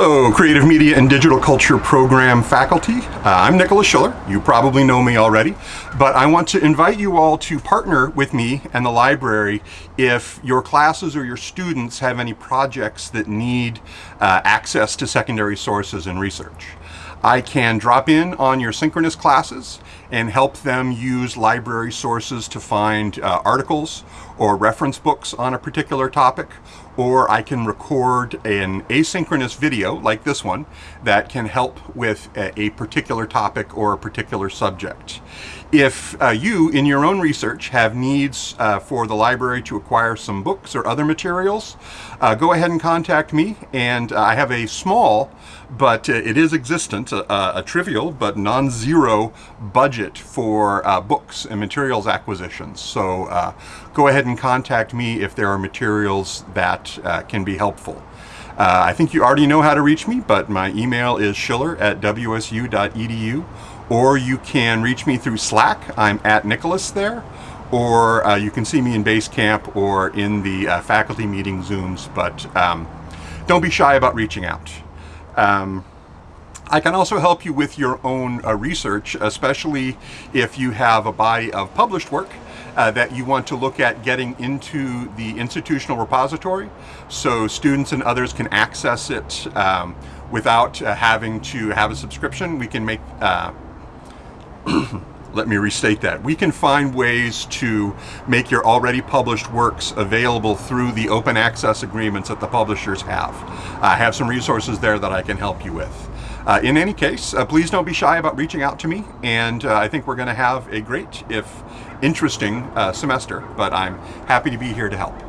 Hello, Creative Media and Digital Culture Program faculty. Uh, I'm Nicholas Schiller. You probably know me already, but I want to invite you all to partner with me and the library if your classes or your students have any projects that need uh, access to secondary sources and research. I can drop in on your synchronous classes and help them use library sources to find uh, articles or reference books on a particular topic, or I can record an asynchronous video like this one that can help with a, a particular topic or a particular subject. If uh, you, in your own research, have needs uh, for the library to acquire some books or other materials, uh, go ahead and contact me. And uh, I have a small, but uh, it is existent, a, a trivial but non-zero budget for uh, books and materials acquisitions. So go ahead and contact me if there are materials that can be helpful. Uh, I think you already know how to reach me, but my email is schiller at wsu.edu or you can reach me through Slack. I'm at Nicholas there, or uh, you can see me in Basecamp or in the uh, faculty meeting Zooms, but um, don't be shy about reaching out. Um, I can also help you with your own uh, research, especially if you have a body of published work uh, that you want to look at getting into the institutional repository so students and others can access it um, without uh, having to have a subscription. We can make uh, let me restate that. We can find ways to make your already published works available through the open access agreements that the publishers have. I have some resources there that I can help you with. Uh, in any case, uh, please don't be shy about reaching out to me, and uh, I think we're going to have a great, if interesting, uh, semester, but I'm happy to be here to help.